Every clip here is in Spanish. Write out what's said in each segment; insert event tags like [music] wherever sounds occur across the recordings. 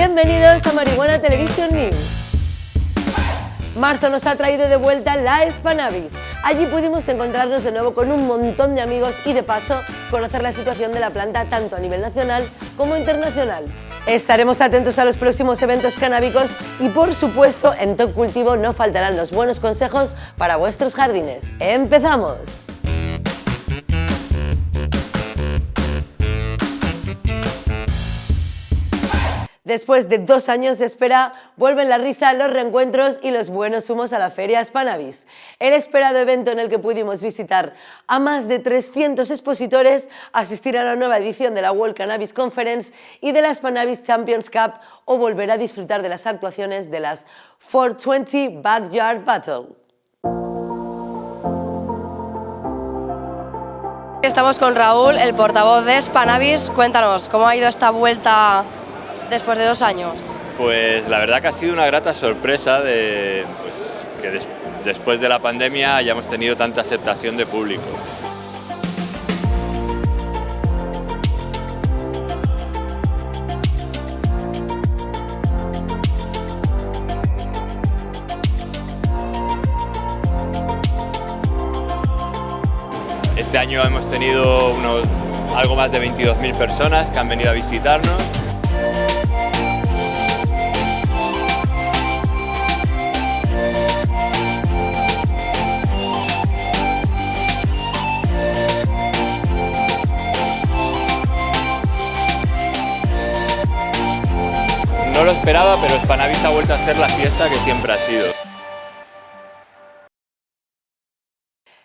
Bienvenidos a Marihuana Television News. Marzo nos ha traído de vuelta la Spanavis. Allí pudimos encontrarnos de nuevo con un montón de amigos y de paso conocer la situación de la planta tanto a nivel nacional como internacional. Estaremos atentos a los próximos eventos canábicos y por supuesto en Top Cultivo no faltarán los buenos consejos para vuestros jardines. ¡Empezamos! Después de dos años de espera, vuelven la risa, los reencuentros y los buenos humos a la Feria Spanavis. El esperado evento en el que pudimos visitar a más de 300 expositores, asistir a la nueva edición de la World Cannabis Conference y de la Spanavis Champions Cup o volver a disfrutar de las actuaciones de las 420 Backyard Battle. Estamos con Raúl, el portavoz de Spanavis. Cuéntanos, ¿cómo ha ido esta vuelta después de dos años? Pues la verdad que ha sido una grata sorpresa de pues, que des después de la pandemia hayamos tenido tanta aceptación de público. Este año hemos tenido unos, algo más de 22.000 personas que han venido a visitarnos No lo esperaba, pero Spanavis ha vuelto a ser la fiesta que siempre ha sido.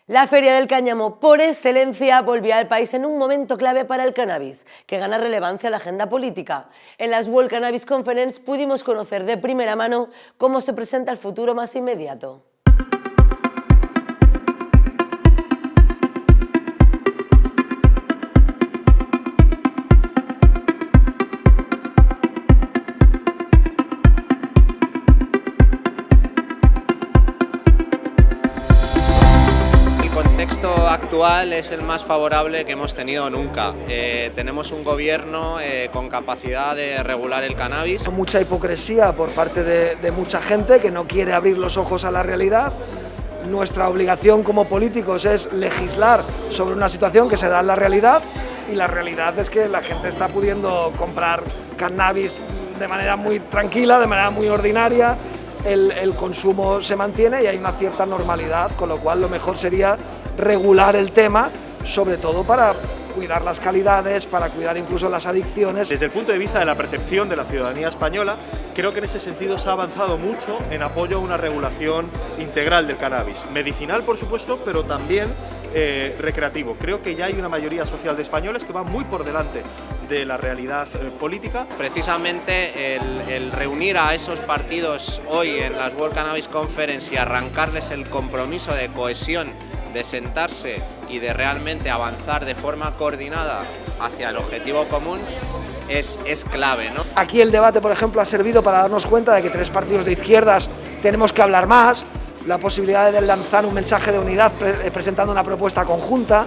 La Feria del Cáñamo, por excelencia, volvía al país en un momento clave para el cannabis, que gana relevancia a la agenda política. En las World Cannabis Conference pudimos conocer de primera mano cómo se presenta el futuro más inmediato. Actual es el más favorable que hemos tenido nunca. Eh, tenemos un gobierno eh, con capacidad de regular el cannabis. Mucha hipocresía por parte de, de mucha gente que no quiere abrir los ojos a la realidad. Nuestra obligación como políticos es legislar sobre una situación que se da en la realidad y la realidad es que la gente está pudiendo comprar cannabis de manera muy tranquila, de manera muy ordinaria, el, el, consumo se mantiene y hay una cierta normalidad, con lo cual lo mejor sería regular el tema, sobre todo para cuidar las calidades, para cuidar incluso las adicciones. Desde el punto de vista de la percepción de la ciudadanía española, creo que en ese sentido se ha avanzado mucho en apoyo a una regulación integral del cannabis. Medicinal, por supuesto, pero también eh, recreativo. Creo que ya hay una mayoría social de españoles que va muy por delante de la realidad eh, política. Precisamente el, el, reunir a esos partidos hoy en las World Cannabis Conference y arrancarles el compromiso de cohesión de sentarse y de realmente avanzar de forma coordinada hacia el objetivo común es, es clave. ¿no? Aquí el debate, por ejemplo, ha servido para darnos cuenta de que tres partidos de izquierdas tenemos que hablar más, la posibilidad de lanzar un mensaje de unidad pre presentando una propuesta conjunta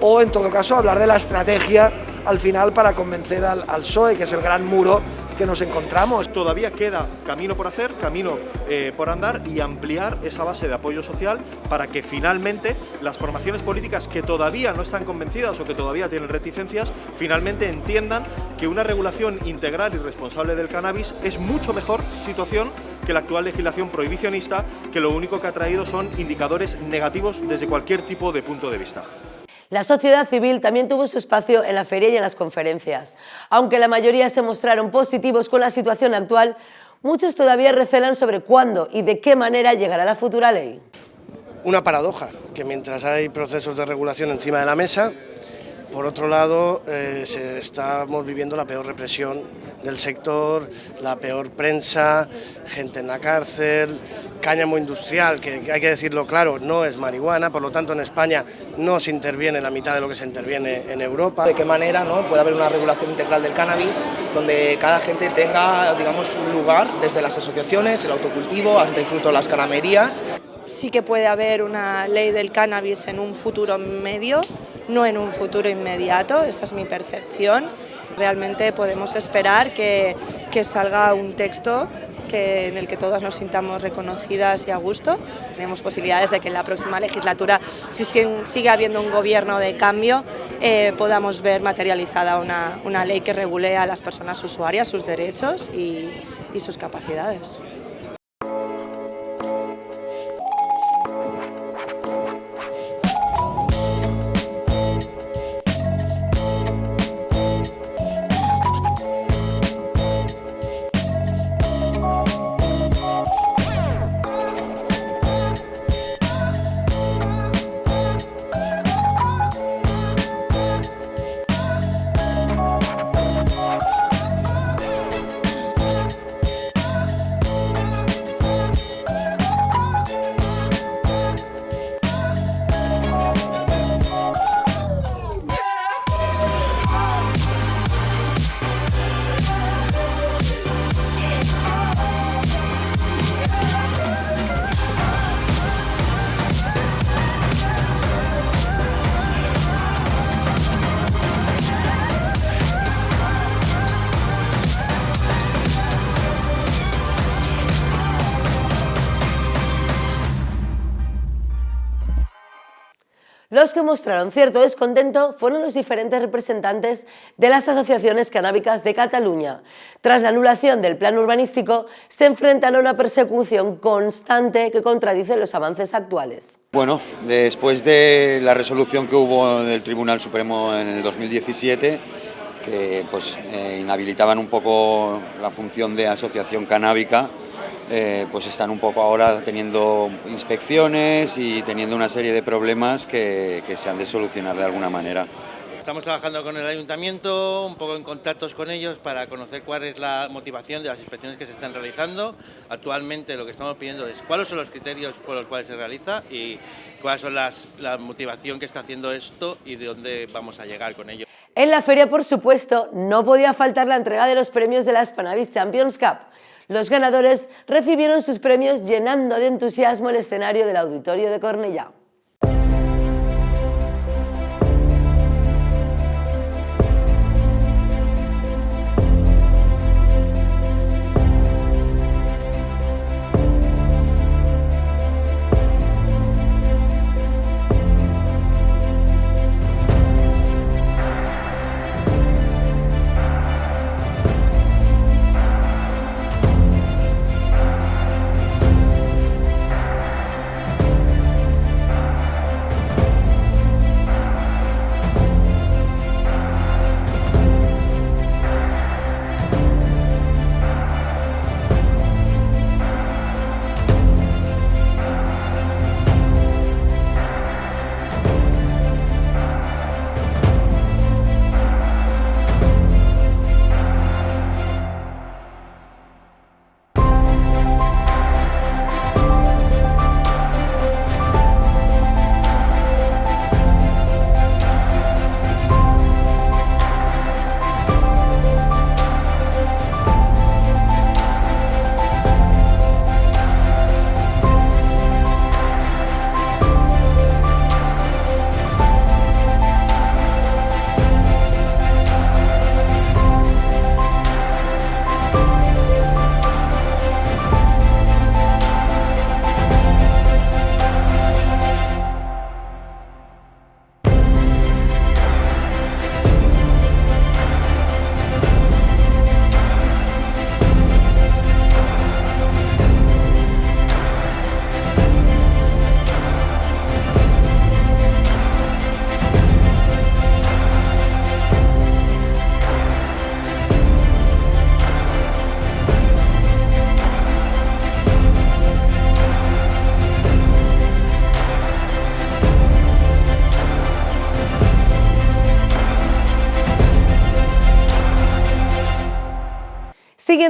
o, en todo caso, hablar de la estrategia al final para convencer al, al PSOE, que es el gran muro que nos encontramos. Todavía queda camino por hacer, camino eh, por andar y ampliar esa base de apoyo social para que finalmente las formaciones políticas que todavía no están convencidas o que todavía tienen reticencias, finalmente entiendan que una regulación integral y responsable del cannabis es mucho mejor situación que la actual legislación prohibicionista, que lo único que ha traído son indicadores negativos desde cualquier tipo de punto de vista. La sociedad civil también tuvo su espacio en la feria y en las conferencias. Aunque la mayoría se mostraron positivos con la situación actual, muchos todavía recelan sobre cuándo y de qué manera llegará la futura ley. Una paradoja, que mientras hay procesos de regulación encima de la mesa, por otro lado, eh, estamos viviendo la peor represión del sector, la peor prensa, gente en la cárcel, cáñamo industrial, que hay que decirlo claro, no es marihuana, por lo tanto en España no se interviene la mitad de lo que se interviene en Europa. ¿De qué manera no, puede haber una regulación integral del cannabis donde cada gente tenga digamos, un lugar, desde las asociaciones, el autocultivo, hasta incluso las canamerías? Sí que puede haber una ley del cannabis en un futuro medio, no en un futuro inmediato, esa es mi percepción. Realmente podemos esperar que salga un texto que, en el que todas nos sintamos reconocidas y a gusto. Tenemos posibilidades de que en la próxima legislatura, si sigue habiendo un gobierno de cambio, eh, podamos ver materializada una, ley que regule a las personas usuarias, sus derechos y sus capacidades. Los que mostraron cierto descontento fueron los diferentes representantes de las asociaciones canábicas de Cataluña. Tras la anulación del plan urbanístico, se enfrentan a una persecución constante que contradice los avances actuales. Bueno, después de la resolución que hubo del Tribunal Supremo en el 2017, que pues, eh, inhabilitaban un poco la función de asociación canábica, eh, pues están un poco ahora teniendo inspecciones y teniendo una serie de problemas que, que se han de solucionar de alguna manera. Estamos trabajando con el ayuntamiento, un poco en contactos con ellos para conocer cuál es la motivación de las inspecciones que se están realizando. Actualmente lo que estamos pidiendo es cuáles son los criterios por los cuales se realiza y cuáles son las, la motivación que está haciendo esto y de dónde vamos a llegar con ello. En la feria, por supuesto, no podía faltar la entrega de los premios de la Spanavis Champions Cup. Los ganadores recibieron sus premios llenando de entusiasmo el escenario del Auditorio de Cornellá.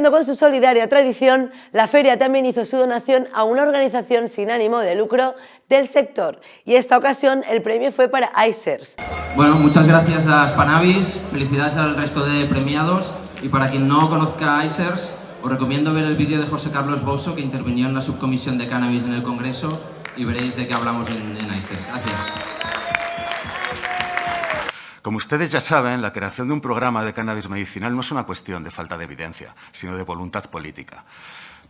Con su solidaria tradición, la feria también hizo su donación a una organización sin ánimo de lucro del sector y esta ocasión el premio fue para ICERS. Bueno, muchas gracias a Spanavis, felicidades al resto de premiados y para quien no conozca ICERS, os recomiendo ver el vídeo de José Carlos Bosso que intervino en la subcomisión de cannabis en el Congreso y veréis de qué hablamos en, en ICERS. Gracias. Como ustedes ya saben, la creación de un programa de cannabis medicinal no es una cuestión de falta de evidencia, sino de voluntad política.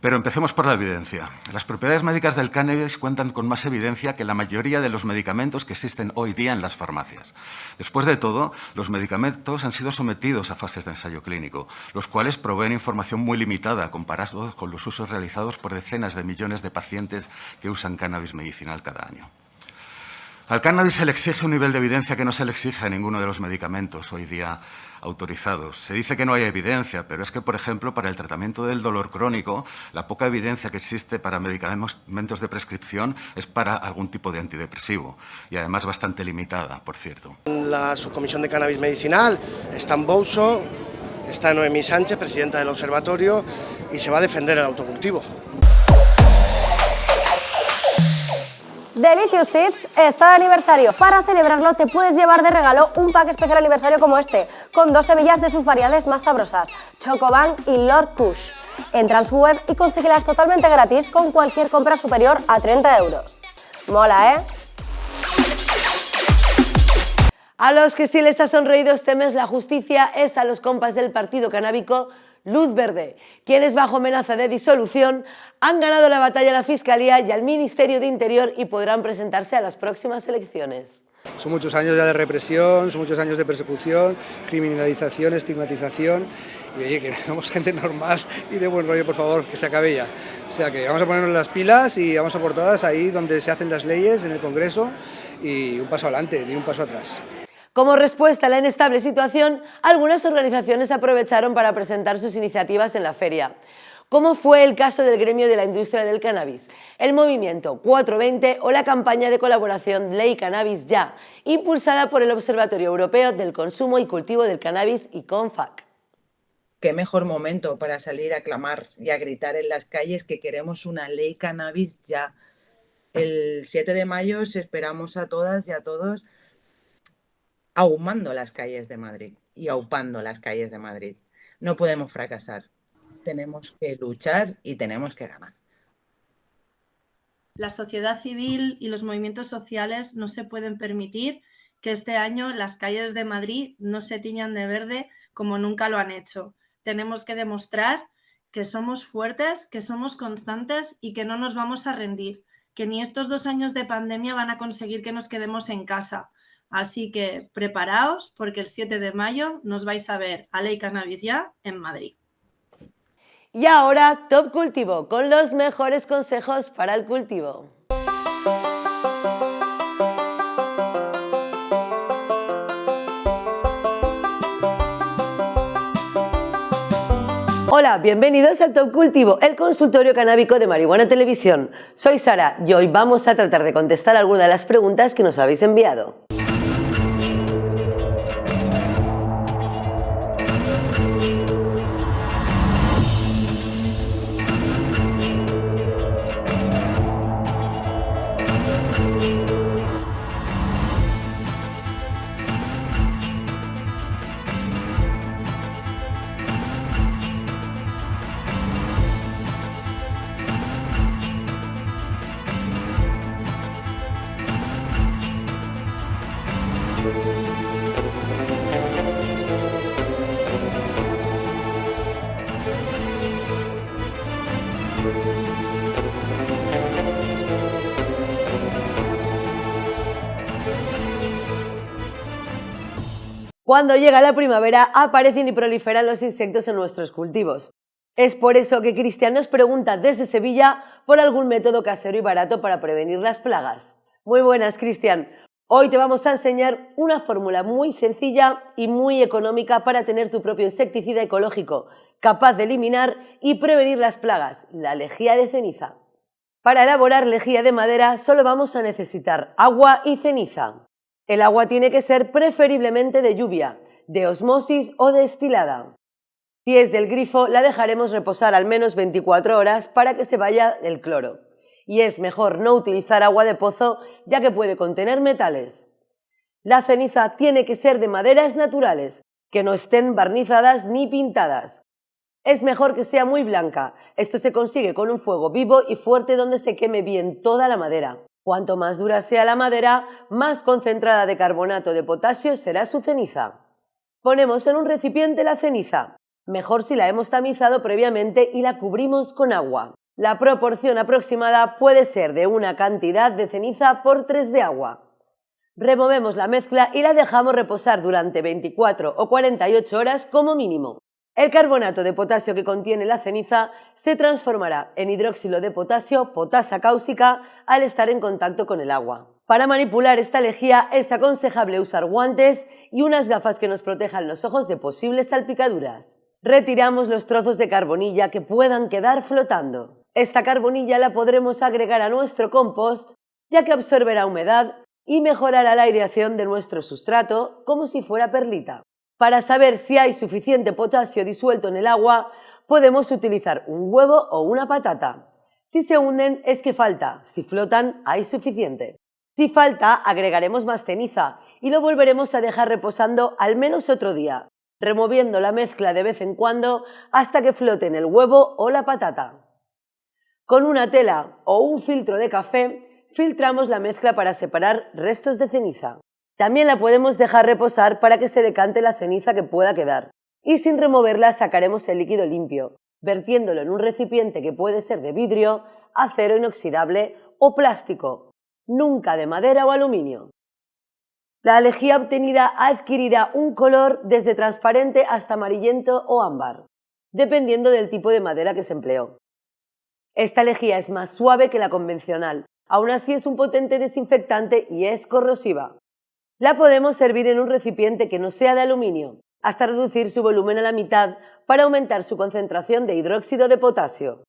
Pero empecemos por la evidencia. Las propiedades médicas del cannabis cuentan con más evidencia que la mayoría de los medicamentos que existen hoy día en las farmacias. Después de todo, los medicamentos han sido sometidos a fases de ensayo clínico, los cuales proveen información muy limitada comparados con los usos realizados por decenas de millones de pacientes que usan cannabis medicinal cada año. Al cannabis se le exige un nivel de evidencia que no se le exige a ninguno de los medicamentos hoy día autorizados. Se dice que no hay evidencia, pero es que, por ejemplo, para el tratamiento del dolor crónico, la poca evidencia que existe para medicamentos de prescripción es para algún tipo de antidepresivo, y además bastante limitada, por cierto. La subcomisión de cannabis medicinal está en Bouso, está Noemí Sánchez, presidenta del observatorio, y se va a defender el autocultivo. Delicious Seeds está de aniversario. Para celebrarlo te puedes llevar de regalo un pack especial aniversario como este, con dos semillas de sus variedades más sabrosas, Chocoban y Lord Kush. Entra en su web y consíguelas totalmente gratis con cualquier compra superior a 30 euros. Mola, ¿eh? A los que sí les ha sonreído este mes la justicia es a los compas del partido canábico Luz Verde, quienes bajo amenaza de disolución han ganado la batalla a la Fiscalía y al Ministerio de Interior y podrán presentarse a las próximas elecciones. Son muchos años ya de represión, son muchos años de persecución, criminalización, estigmatización y oye, que [laughs] somos gente normal y de buen rollo, por favor, que se acabe ya. O sea que vamos a ponernos las pilas y vamos a por todas ahí donde se hacen las leyes, en el Congreso, y un paso adelante, ni un paso atrás. Como respuesta a la inestable situación, algunas organizaciones aprovecharon para presentar sus iniciativas en la feria. Como fue el caso del gremio de la industria del cannabis, el movimiento 420 o la campaña de colaboración Ley Cannabis Ya, impulsada por el Observatorio Europeo del Consumo y Cultivo del Cannabis y CONFAC. Qué mejor momento para salir a clamar y a gritar en las calles que queremos una ley cannabis ya. El 7 de mayo esperamos a todas y a todos ahumando las calles de Madrid y aupando las calles de Madrid. No podemos fracasar. Tenemos que luchar y tenemos que ganar. La sociedad civil y los movimientos sociales no se pueden permitir que este año las calles de Madrid no se tiñan de verde como nunca lo han hecho. Tenemos que demostrar que somos fuertes, que somos constantes y que no nos vamos a rendir, que ni estos dos años de pandemia van a conseguir que nos quedemos en casa, Así que preparaos porque el 7 de mayo nos vais a ver a Ley Cannabis ya en Madrid. Y ahora Top Cultivo, con los mejores consejos para el cultivo. Hola, bienvenidos al Top Cultivo, el consultorio canábico de Marihuana Televisión. Soy Sara y hoy vamos a tratar de contestar algunas de las preguntas que nos habéis enviado. Cuando llega la primavera aparecen y proliferan los insectos en nuestros cultivos. Es por eso que Cristian nos pregunta desde Sevilla por algún método casero y barato para prevenir las plagas. Muy buenas, Cristian. Hoy te vamos a enseñar una fórmula muy sencilla y muy económica para tener tu propio insecticida ecológico, capaz de eliminar y prevenir las plagas, la lejía de ceniza. Para elaborar lejía de madera solo vamos a necesitar agua y ceniza. El agua tiene que ser preferiblemente de lluvia, de osmosis o destilada. Si es del grifo, la dejaremos reposar al menos 24 horas para que se vaya el cloro. Y es mejor no utilizar agua de pozo ya que puede contener metales. La ceniza tiene que ser de maderas naturales, que no estén barnizadas ni pintadas. Es mejor que sea muy blanca. Esto se consigue con un fuego vivo y fuerte donde se queme bien toda la madera. Cuanto más dura sea la madera, más concentrada de carbonato de potasio será su ceniza. Ponemos en un recipiente la ceniza, mejor si la hemos tamizado previamente y la cubrimos con agua. La proporción aproximada puede ser de una cantidad de ceniza por 3 de agua. Removemos la mezcla y la dejamos reposar durante 24 o 48 horas como mínimo. El carbonato de potasio que contiene la ceniza se transformará en hidróxido de potasio, potasa cáusica, al estar en contacto con el agua. Para manipular esta lejía es aconsejable usar guantes y unas gafas que nos protejan los ojos de posibles salpicaduras. Retiramos los trozos de carbonilla que puedan quedar flotando. Esta carbonilla la podremos agregar a nuestro compost ya que absorberá humedad y mejorará la aireación de nuestro sustrato como si fuera perlita. Para saber si hay suficiente potasio disuelto en el agua, podemos utilizar un huevo o una patata. Si se hunden es que falta, si flotan hay suficiente. Si falta, agregaremos más ceniza y lo volveremos a dejar reposando al menos otro día, removiendo la mezcla de vez en cuando hasta que floten el huevo o la patata. Con una tela o un filtro de café, filtramos la mezcla para separar restos de ceniza. También la podemos dejar reposar para que se decante la ceniza que pueda quedar. Y sin removerla sacaremos el líquido limpio, vertiéndolo en un recipiente que puede ser de vidrio, acero inoxidable o plástico, nunca de madera o aluminio. La lejía obtenida adquirirá un color desde transparente hasta amarillento o ámbar, dependiendo del tipo de madera que se empleó. Esta lejía es más suave que la convencional, aún así es un potente desinfectante y es corrosiva. La podemos servir en un recipiente que no sea de aluminio, hasta reducir su volumen a la mitad para aumentar su concentración de hidróxido de potasio.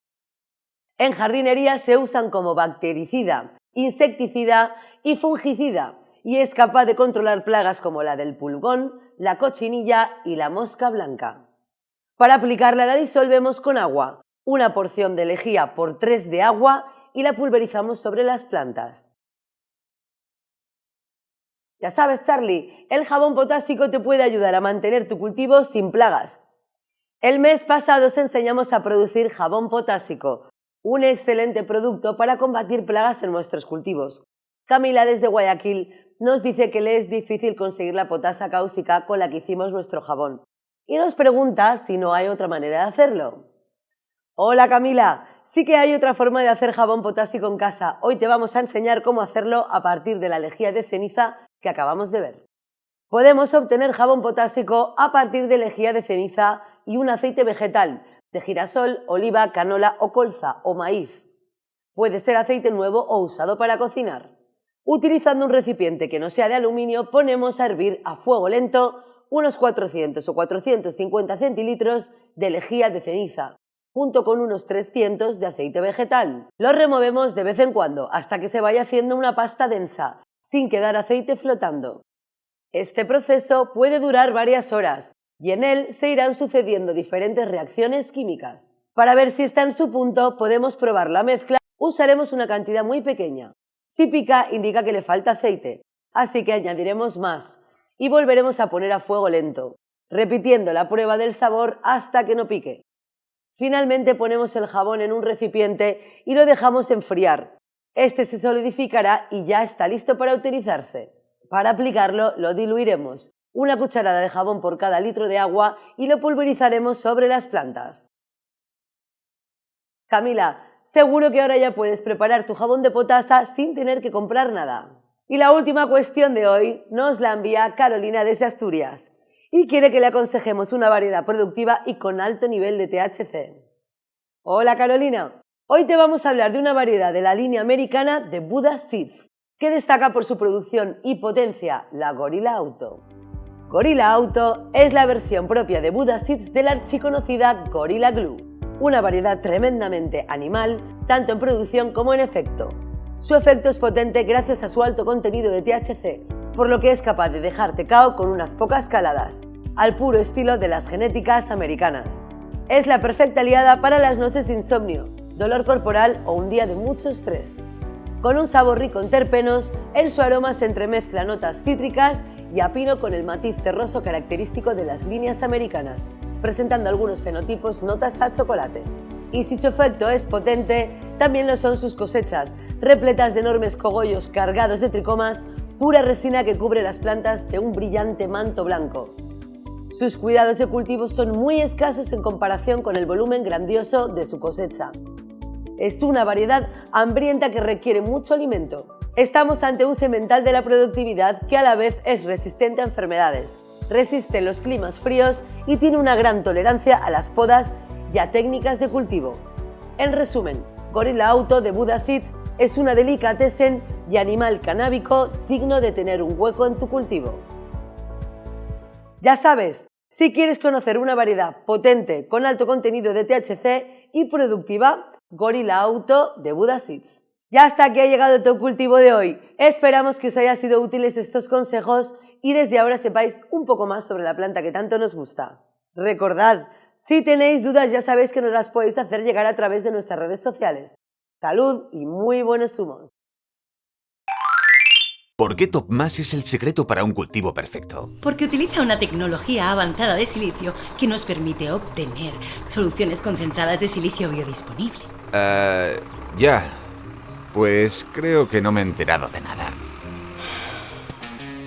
En jardinería se usan como bactericida, insecticida y fungicida y es capaz de controlar plagas como la del pulgón, la cochinilla y la mosca blanca. Para aplicarla la disolvemos con agua, una porción de lejía por 3 de agua y la pulverizamos sobre las plantas. Ya sabes, Charlie, el jabón potásico te puede ayudar a mantener tu cultivo sin plagas. El mes pasado os enseñamos a producir jabón potásico, un excelente producto para combatir plagas en nuestros cultivos. Camila desde Guayaquil nos dice que le es difícil conseguir la potasa cáusica con la que hicimos nuestro jabón y nos pregunta si no hay otra manera de hacerlo. Hola Camila, sí que hay otra forma de hacer jabón potásico en casa. Hoy te vamos a enseñar cómo hacerlo a partir de la lejía de ceniza que acabamos de ver. Podemos obtener jabón potásico a partir de lejía de ceniza y un aceite vegetal de girasol, oliva, canola o colza o maíz. Puede ser aceite nuevo o usado para cocinar. Utilizando un recipiente que no sea de aluminio, ponemos a hervir a fuego lento unos 400 o 450 centilitros de lejía de ceniza, junto con unos 300 de aceite vegetal. Lo removemos de vez en cuando hasta que se vaya haciendo una pasta densa sin quedar aceite flotando. Este proceso puede durar varias horas y en él se irán sucediendo diferentes reacciones químicas. Para ver si está en su punto, podemos probar la mezcla. Usaremos una cantidad muy pequeña. Si pica, indica que le falta aceite, así que añadiremos más y volveremos a poner a fuego lento, repitiendo la prueba del sabor hasta que no pique. Finalmente ponemos el jabón en un recipiente y lo dejamos enfriar, este se solidificará y ya está listo para utilizarse. Para aplicarlo lo diluiremos, una cucharada de jabón por cada litro de agua y lo pulverizaremos sobre las plantas. Camila, seguro que ahora ya puedes preparar tu jabón de potasa sin tener que comprar nada. Y la última cuestión de hoy nos la envía Carolina desde Asturias y quiere que le aconsejemos una variedad productiva y con alto nivel de THC. Hola Carolina, Hoy te vamos a hablar de una variedad de la línea americana de Buddha Seeds, que destaca por su producción y potencia, la Gorilla Auto. Gorilla Auto es la versión propia de Buddha Seeds de la archiconocida Gorilla Glue, una variedad tremendamente animal, tanto en producción como en efecto. Su efecto es potente gracias a su alto contenido de THC, por lo que es capaz de dejarte cao con unas pocas caladas, al puro estilo de las genéticas americanas. Es la perfecta aliada para las noches de insomnio, dolor corporal o un día de mucho estrés. Con un sabor rico en terpenos, en su aroma se entremezcla notas cítricas y a pino con el matiz terroso característico de las líneas americanas, presentando algunos fenotipos notas a chocolate. Y si su efecto es potente, también lo son sus cosechas, repletas de enormes cogollos cargados de tricomas, pura resina que cubre las plantas de un brillante manto blanco. Sus cuidados de cultivo son muy escasos en comparación con el volumen grandioso de su cosecha. Es una variedad hambrienta que requiere mucho alimento. Estamos ante un semental de la productividad que a la vez es resistente a enfermedades, resiste los climas fríos y tiene una gran tolerancia a las podas y a técnicas de cultivo. En resumen, Gorilla Auto de Buda Seeds es una delicatessen y animal canábico digno de tener un hueco en tu cultivo. Ya sabes, si quieres conocer una variedad potente con alto contenido de THC y productiva, Gorilla Auto de Buda Seeds. Ya hasta aquí ha llegado tu cultivo de hoy. Esperamos que os haya sido útiles estos consejos y desde ahora sepáis un poco más sobre la planta que tanto nos gusta. Recordad, si tenéis dudas ya sabéis que nos las podéis hacer llegar a través de nuestras redes sociales. Salud y muy buenos humos. ¿Por qué TopMass es el secreto para un cultivo perfecto? Porque utiliza una tecnología avanzada de silicio que nos permite obtener soluciones concentradas de silicio biodisponible. Eh, ya. Pues creo que no me he enterado de nada.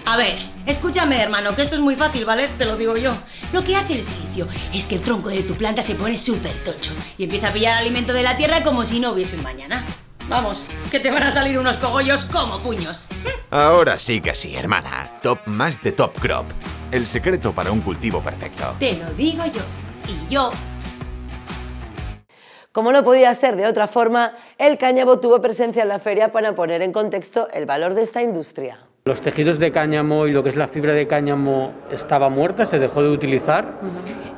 A ver, escúchame hermano, que esto es muy fácil, ¿vale? Te lo digo yo. Lo que hace el silicio es que el tronco de tu planta se pone súper tocho y empieza a pillar alimento de la tierra como si no hubiese un mañana. Vamos, que te van a salir unos cogollos como puños. Ahora sí que sí, hermana. Top más de Top Crop. El secreto para un cultivo perfecto. Te lo digo yo. Y yo como no podía ser de otra forma, el cáñamo tuvo presencia en la feria para poner en contexto el valor de esta industria. Los tejidos de cáñamo y lo que es la fibra de cáñamo estaba muerta, se dejó de utilizar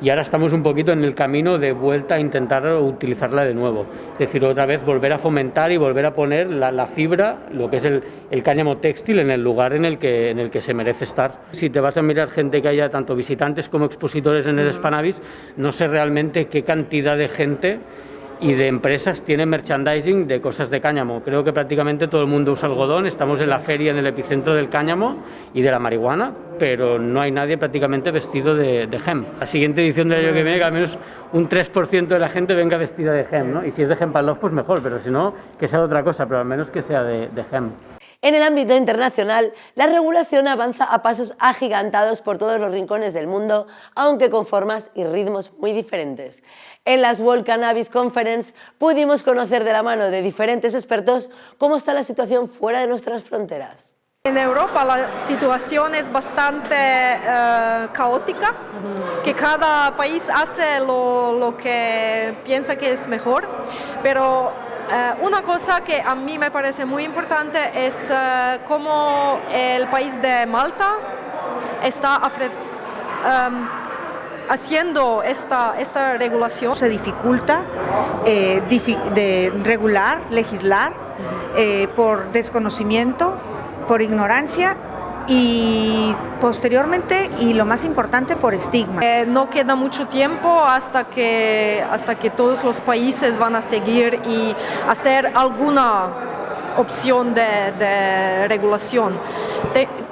y ahora estamos un poquito en el camino de vuelta a intentar utilizarla de nuevo. Es decir, otra vez volver a fomentar y volver a poner la, fibra, lo que es el, cáñamo textil, en el lugar en el, que, en el que se merece estar. Si te vas a mirar gente que haya tanto visitantes como expositores en el Spanavis, no sé realmente qué cantidad de gente y de empresas tienen merchandising de cosas de cáñamo. Creo que prácticamente todo el mundo usa algodón, estamos en la feria en el epicentro del cáñamo y de la marihuana, pero no hay nadie prácticamente vestido de, de gem. La siguiente edición del año que viene, que al menos un 3% de la gente venga vestida de gem, ¿no? Y si es de gem para pues mejor, pero si no, que sea de otra cosa, pero al menos que sea de, de gem. En el ámbito internacional, la regulación avanza a pasos agigantados por todos los rincones del mundo, aunque con formas y ritmos muy diferentes. En las World Cannabis Conference pudimos conocer de la mano de diferentes expertos cómo está la situación fuera de nuestras fronteras. En Europa la situación es bastante eh, caótica, que cada país hace lo, lo, que piensa que es mejor, pero eh, una cosa que a mí me parece muy importante es uh, cómo el país de Malta está um, haciendo esta, esta regulación. Se dificulta eh, de regular, legislar por desconocimiento, por ignorancia y posteriormente y lo más importante por estigma. Eh, no queda mucho tiempo hasta que, hasta que todos los países van a seguir y hacer alguna opción de, regulación.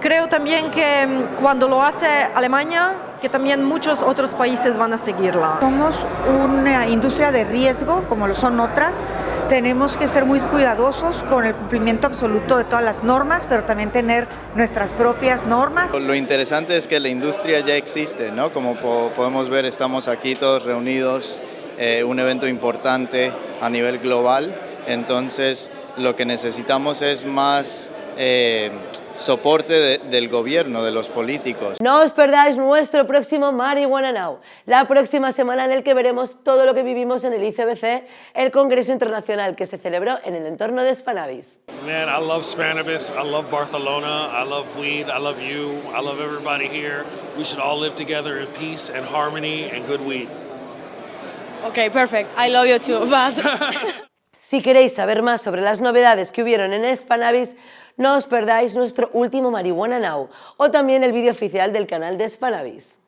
creo también que mm, cuando lo hace Alemania, que también muchos otros países van a seguirla. Somos una industria de riesgo, como lo son otras, tenemos que ser muy cuidadosos con el cumplimiento absoluto de todas las normas, pero también tener nuestras propias normas. Lo interesante es que la industria ya existe, ¿no? Como podemos ver, estamos aquí todos reunidos, eh, un evento importante a nivel global, entonces lo que necesitamos es más... Eh, soporte del gobierno, de los políticos. No os perdáis nuestro próximo Marihuana Now, la próxima semana en el que veremos todo lo que vivimos en el ICBC, el Congreso Internacional que se celebró en el entorno de Spannabis. Man, I love Spannabis, I love Barcelona, I love weed, I love you, I love everybody here. We should all live together in peace and harmony and good weed. Okay, perfect. I love you too, but... [laughs] si queréis saber más sobre las novedades que hubieron en Spannabis, no os perdáis nuestro último Marihuana Now o también el vídeo oficial del canal de Spanavis.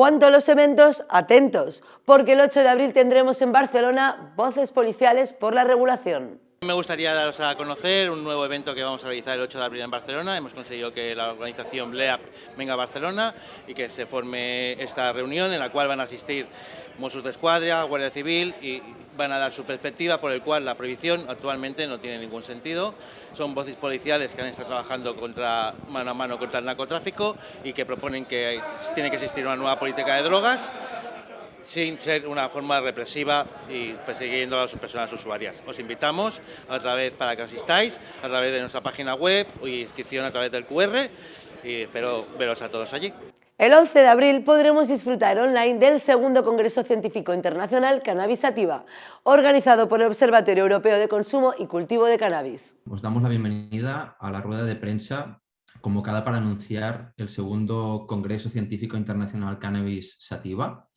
Cuanto a los eventos, atentos, porque el 8 de abril tendremos en Barcelona voces policiales por la regulación. Me gustaría daros a conocer un nuevo evento que vamos a realizar el 8 de abril en Barcelona. Hemos conseguido que la organización BLEAP venga a Barcelona y que se forme esta reunión en la cual van a asistir Mossos de Escuadra, Guardia Civil y van a dar su perspectiva por el cual la prohibición actualmente no tiene ningún sentido. Son voces policiales que han estado trabajando mano a mano contra el narcotráfico y que proponen que tiene que existir una nueva política de drogas sin ser una forma represiva y persiguiendo a las personas usuarias. Os invitamos a través para que asistáis, a través de nuestra página web y inscripción a través del QR y espero veros a todos allí. El 11 de abril podremos disfrutar online del segundo Congreso Científico Internacional Cannabis Sativa, organizado por el Observatorio Europeo de Consumo y Cultivo de Cannabis. Os damos la bienvenida a la rueda de prensa convocada para anunciar el segundo Congreso Científico Internacional Cannabis Sativa,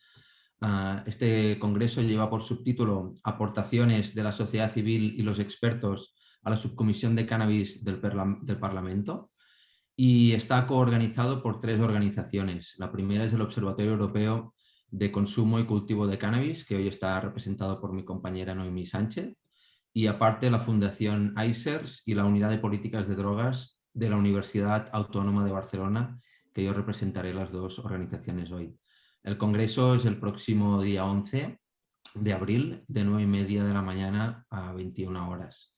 este congreso lleva por subtítulo Aportaciones de la sociedad civil y los expertos a la subcomisión de cannabis del, Parlamento y está coorganizado por tres organizaciones. La primera es el Observatorio Europeo de Consumo y Cultivo de Cannabis, que hoy está representado por mi compañera Noemí Sánchez, y aparte la Fundación ICERS y la Unidad de Políticas de Drogas de la Universidad Autónoma de Barcelona, que yo representaré las dos organizaciones hoy. El congreso es el próximo día 11 de abril, de 9 y media de la mañana a 21 horas.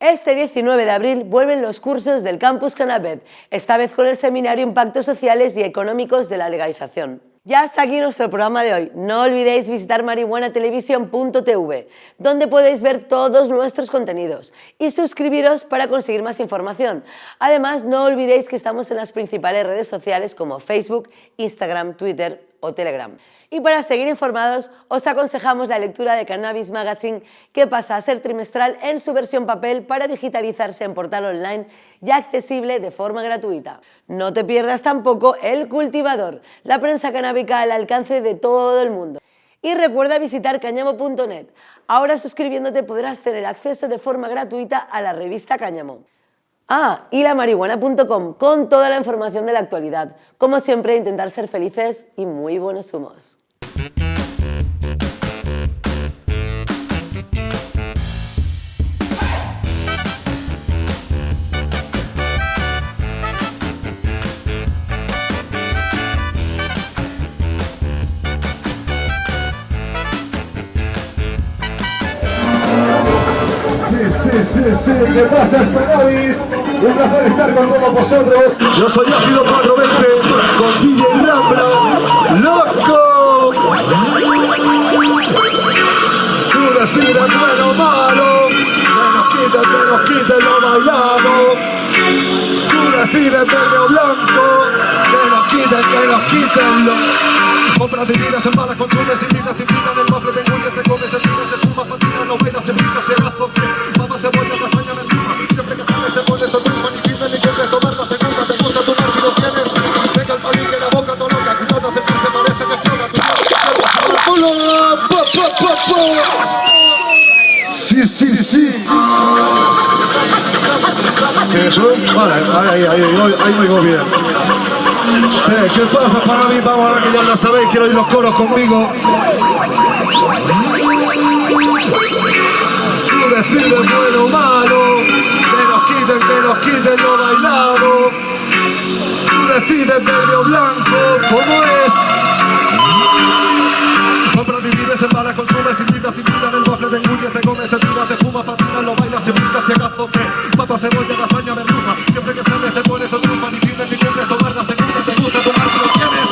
Este 19 de abril vuelven los cursos del Campus Canabeb, esta vez con el seminario Impactos Sociales y Económicos de la Legalización. Ya hasta aquí nuestro programa de hoy. No olvidéis visitar marihuanatelevisión.tv, donde podéis ver todos nuestros contenidos y suscribiros para conseguir más información. Además, no olvidéis que estamos en las principales redes sociales como Facebook, Instagram, Twitter Telegram. Y para seguir informados, os aconsejamos la lectura de Cannabis Magazine, que pasa a ser trimestral en su versión papel para digitalizarse en portal online y accesible de forma gratuita. No te pierdas tampoco El Cultivador, la prensa canábica al alcance de todo el mundo. Y recuerda visitar cañamo.net. Ahora suscribiéndote podrás tener acceso de forma gratuita a la revista Cáñamo. Ah, y con toda la información de la actualidad. Como siempre, intentar ser felices y muy buenos humos. ¿Qué pasa, Spanavis? Un placer estar con todos vosotros. Yo soy Ácido 420, con DJ Rambla, ¡Loco! Tú decides bueno o malo, que nos quiten, que nos quiten, lo bailamos. Tú decides verde o blanco, que nos quiten, que nos quiten, lo... Compras divinas en balas, consumes, invitas, invitas, el mafle te engulles, te comes, te tiras, te fumas, fascinas, no se brinca, Sí, sí, sí. Vale, ahí, ahí, ahí, ahí me bien. ¿qué pasa para mí? Vamos a ver que ya la sabéis, quiero oír los coros conmigo. Tú decides bueno o malo, que nos quiten, que nos quiten lo bailado. Tú decides verde o blanco, ¿cómo es? El te engulle, te comes, te tiras, te fumas, patinas, lo bailas, se brinca, te gazo, que papa, cebolla, lasaña, merluza, siempre que sales te pones tu trufa, ni tienes ni cumples, tomar la segunda, te gusta tomar si lo tienes.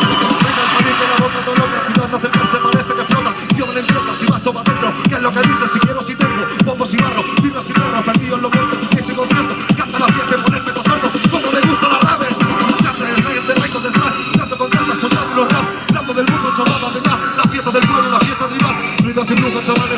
Venga el palique, la boca, todo lo que cuidas, no se parece que flota, yo me empieza, si vas toma dentro, que es lo que dices, si quiero, si tengo, bombos y barro, vibras y perro, perdido en lo muerto, tu pies y concierto, canta la fiesta ponerme tocando, como me gusta la rave, ya te rey, el rey del flash, trato con tratas, soltando los rap, dando del mundo, chavada, verdad, la fiesta del pueblo, la fiesta tribal, ruidos y brujas, chavales